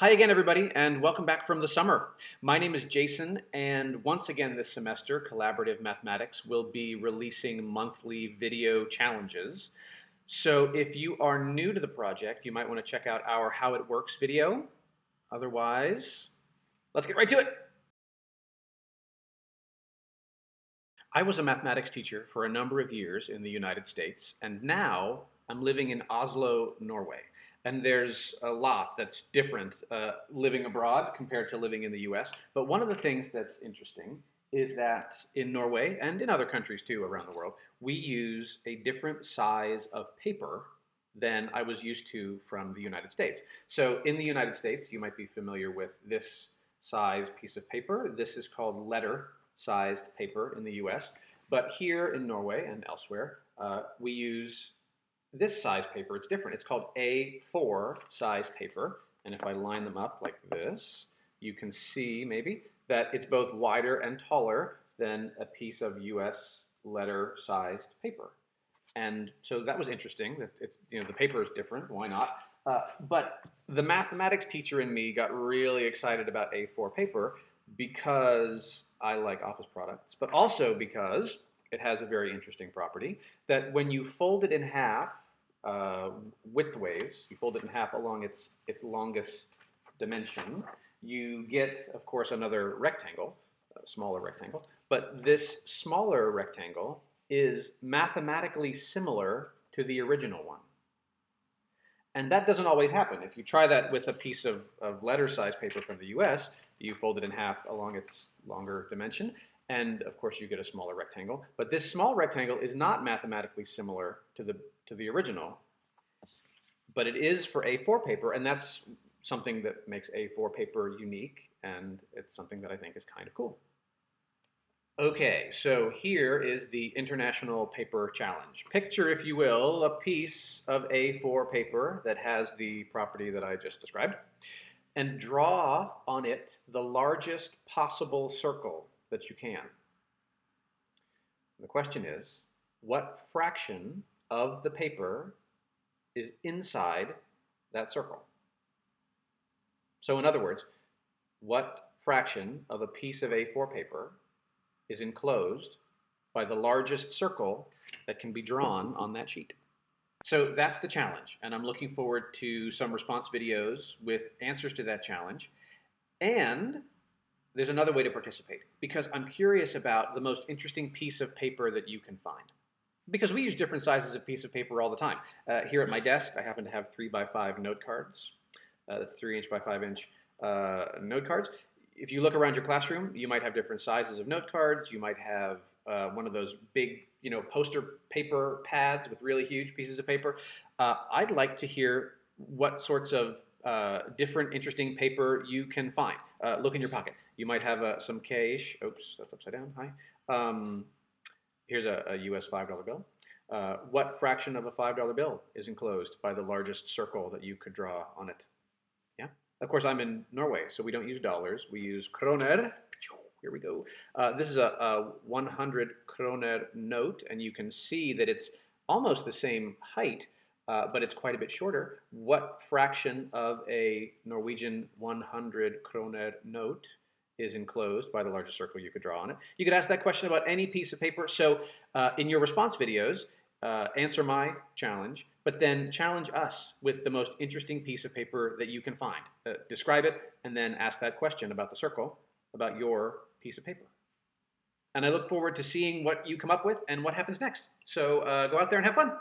Hi again, everybody, and welcome back from the summer. My name is Jason, and once again this semester, Collaborative Mathematics will be releasing monthly video challenges. So if you are new to the project, you might want to check out our How It Works video. Otherwise, let's get right to it. I was a mathematics teacher for a number of years in the United States, and now I'm living in Oslo, Norway and there's a lot that's different uh, living abroad compared to living in the US. But one of the things that's interesting is that in Norway and in other countries too around the world, we use a different size of paper than I was used to from the United States. So in the United States, you might be familiar with this size piece of paper. This is called letter sized paper in the US. But here in Norway and elsewhere, uh, we use this size paper, it's different. It's called A4 size paper. And if I line them up like this, you can see maybe that it's both wider and taller than a piece of US letter sized paper. And so that was interesting that it's, you know, the paper is different, why not? Uh, but the mathematics teacher in me got really excited about A4 paper because I like office products, but also because it has a very interesting property that when you fold it in half uh, widthways, you fold it in half along its, its longest dimension, you get, of course, another rectangle, a smaller rectangle, but this smaller rectangle is mathematically similar to the original one. And that doesn't always happen. If you try that with a piece of, of letter size paper from the US, you fold it in half along its longer dimension, and of course you get a smaller rectangle. But this small rectangle is not mathematically similar to the, to the original, but it is for A4 paper, and that's something that makes A4 paper unique, and it's something that I think is kind of cool. Okay, so here is the International Paper Challenge. Picture, if you will, a piece of A4 paper that has the property that I just described, and draw on it the largest possible circle that you can. The question is, what fraction of the paper is inside that circle? So in other words, what fraction of a piece of A4 paper is enclosed by the largest circle that can be drawn on that sheet? So that's the challenge, and I'm looking forward to some response videos with answers to that challenge. And there's another way to participate because I'm curious about the most interesting piece of paper that you can find. Because we use different sizes of piece of paper all the time. Uh, here at my desk, I happen to have three by five note cards. Uh, that's three inch by five inch uh, note cards. If you look around your classroom, you might have different sizes of note cards. You might have uh, one of those big, you know, poster paper pads with really huge pieces of paper. Uh, I'd like to hear what sorts of uh, different interesting paper you can find. Uh, look in your pocket. You might have uh, some cash. Oops, that's upside down. Hi. Um, here's a, a, US $5 bill. Uh, what fraction of a $5 bill is enclosed by the largest circle that you could draw on it? Yeah. Of course, I'm in Norway, so we don't use dollars. We use kroner. Here we go. Uh, this is a, a 100 kroner note, and you can see that it's almost the same height uh, but it's quite a bit shorter. What fraction of a Norwegian 100 kroner note is enclosed by the largest circle you could draw on it? You could ask that question about any piece of paper. So uh, in your response videos, uh, answer my challenge, but then challenge us with the most interesting piece of paper that you can find. Uh, describe it, and then ask that question about the circle, about your piece of paper. And I look forward to seeing what you come up with and what happens next. So uh, go out there and have fun.